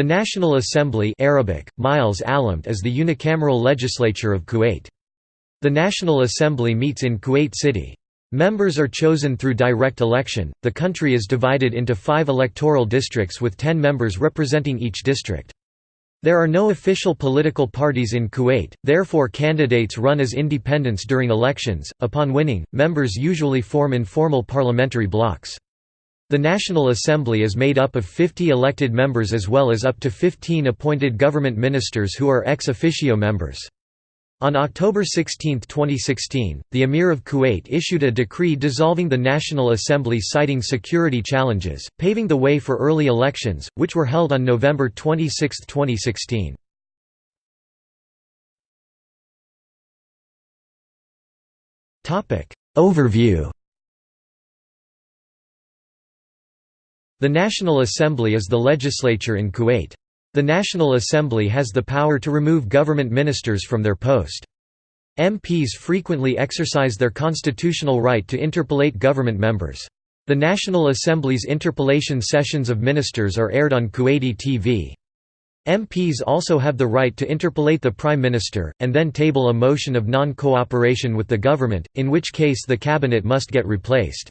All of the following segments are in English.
The National Assembly Arabic, Miles Alamt is the unicameral legislature of Kuwait. The National Assembly meets in Kuwait City. Members are chosen through direct election. The country is divided into five electoral districts with ten members representing each district. There are no official political parties in Kuwait, therefore candidates run as independents during elections. Upon winning, members usually form informal parliamentary blocs. The National Assembly is made up of 50 elected members as well as up to 15 appointed government ministers who are ex officio members. On October 16, 2016, the Emir of Kuwait issued a decree dissolving the National Assembly citing security challenges, paving the way for early elections, which were held on November 26, 2016. Overview The National Assembly is the legislature in Kuwait. The National Assembly has the power to remove government ministers from their post. MPs frequently exercise their constitutional right to interpellate government members. The National Assembly's interpellation sessions of ministers are aired on Kuwaiti TV. MPs also have the right to interpellate the Prime Minister, and then table a motion of non-cooperation with the government, in which case the cabinet must get replaced.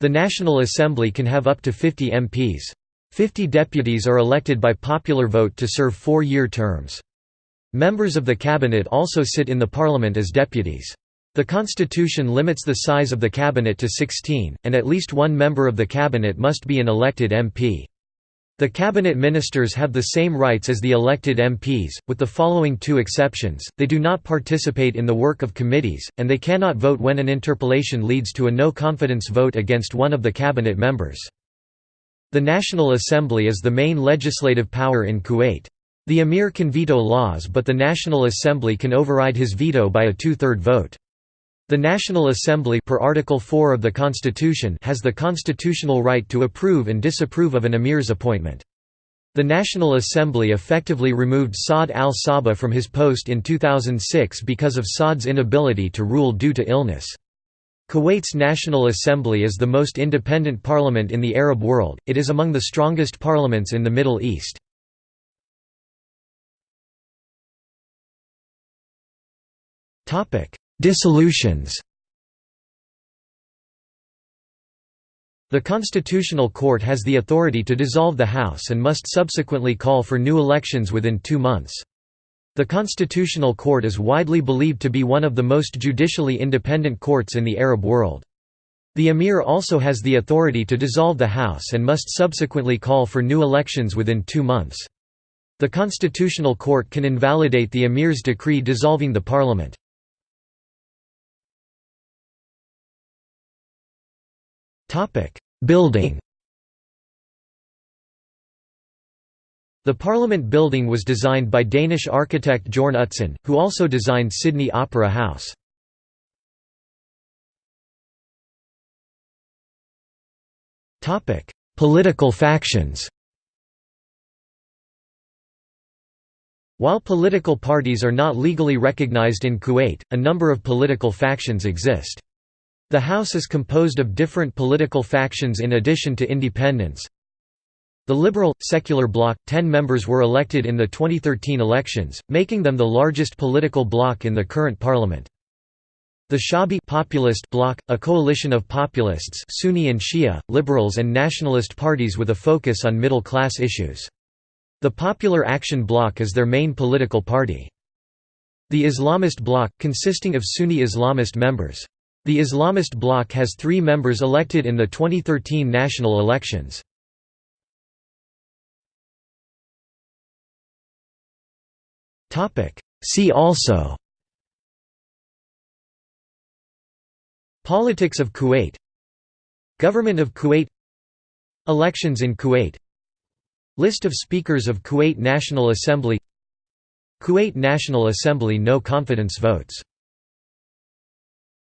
The National Assembly can have up to 50 MPs. 50 deputies are elected by popular vote to serve four-year terms. Members of the cabinet also sit in the parliament as deputies. The constitution limits the size of the cabinet to 16, and at least one member of the cabinet must be an elected MP. The cabinet ministers have the same rights as the elected MPs, with the following two exceptions, they do not participate in the work of committees, and they cannot vote when an interpellation leads to a no-confidence vote against one of the cabinet members. The National Assembly is the main legislative power in Kuwait. The emir can veto laws but the National Assembly can override his veto by a two-third vote. The National Assembly per Article 4 of the Constitution has the constitutional right to approve and disapprove of an emir's appointment. The National Assembly effectively removed Saad al-Sabah from his post in 2006 because of Saad's inability to rule due to illness. Kuwait's National Assembly is the most independent parliament in the Arab world, it is among the strongest parliaments in the Middle East. Dissolutions The Constitutional Court has the authority to dissolve the House and must subsequently call for new elections within two months. The Constitutional Court is widely believed to be one of the most judicially independent courts in the Arab world. The Emir also has the authority to dissolve the House and must subsequently call for new elections within two months. The Constitutional Court can invalidate the Emir's decree dissolving the parliament. Topic: Building. The Parliament building was designed by Danish architect Jorn Utzon, who also designed Sydney Opera House. Topic: Political factions. While political parties are not legally recognized in Kuwait, a number of political factions exist. The House is composed of different political factions in addition to independents. The Liberal, Secular Bloc, ten members were elected in the 2013 elections, making them the largest political bloc in the current parliament. The Shabi populist bloc, a coalition of populists Sunni and Shia, liberals and nationalist parties with a focus on middle-class issues. The Popular Action Bloc is their main political party. The Islamist bloc, consisting of Sunni Islamist members. The Islamist bloc has three members elected in the 2013 national elections. See also Politics of Kuwait Government of Kuwait Elections in Kuwait List of Speakers of Kuwait National Assembly Kuwait National Assembly no confidence votes